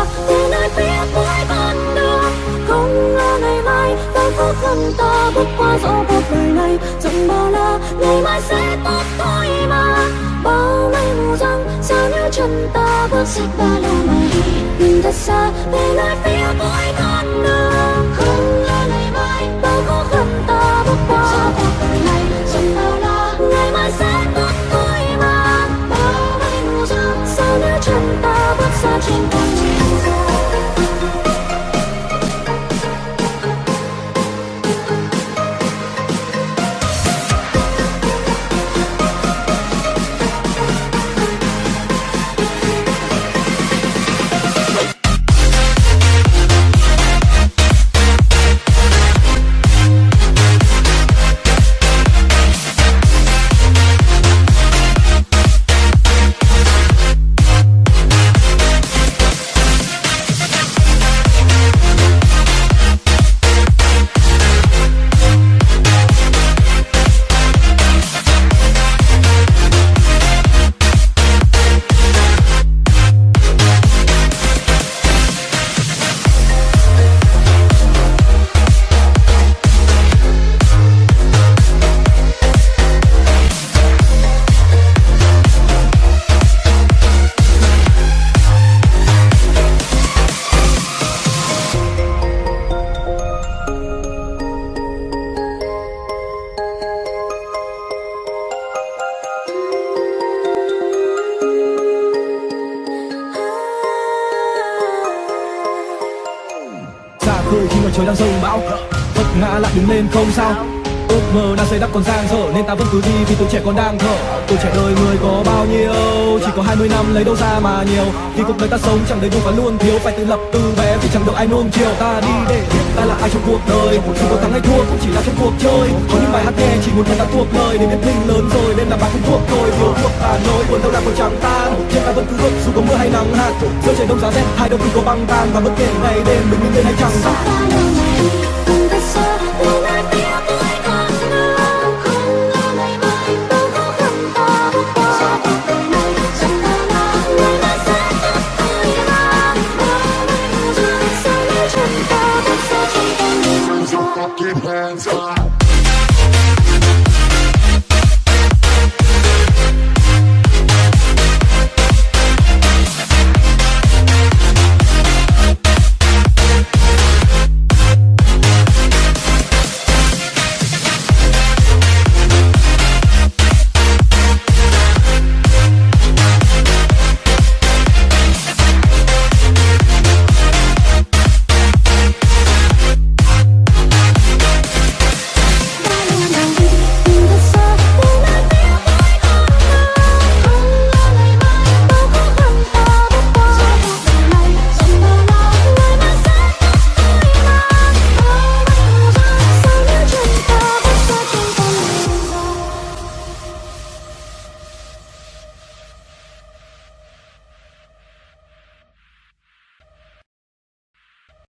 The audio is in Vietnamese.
xa về nơi phía cuối con đường không ngờ ngày mai bao khó khăn ta bước qua dẫu cuộc đời này. Chẳng bao la ngày mai sẽ tốt thôi mà. Bao mây mù răng, sao nếu chân ta bước xích ba lô mà đi nhìn thật xa về nơi phía cuối con đường cười khi mà trời đang rông bão. Vấp ngã lại đứng lên không sao ước mơ đang xây đắp còn dang dở, nên ta vẫn cứ đi vì tuổi trẻ còn đang thở. Tuổi trẻ đời người có bao nhiêu, chỉ có 20 năm lấy đâu ra mà nhiều. Vì cuộc đời ta sống chẳng đầy đủ và luôn thiếu, phải tự lập từ bé vì chẳng được ai nuông chiều. Ta đi để biết ta là ai trong cuộc đời. Dù có thắng hay thua cũng chỉ là trong cuộc chơi. Có những bài hát nghe chỉ muốn người ta thuộc lời để biết mình lớn rồi nên là bài không thuộc tôi thiếu thuộc ta nỗi buồn đau đạc còn chẳng tan trên ta vẫn cứ bước dù có mưa hay nắng hạt. giữa trời đông giá rét, hai đầu cứ có băng tan. Và bất kể ngày đêm mình đứng lên hay chẳng Ba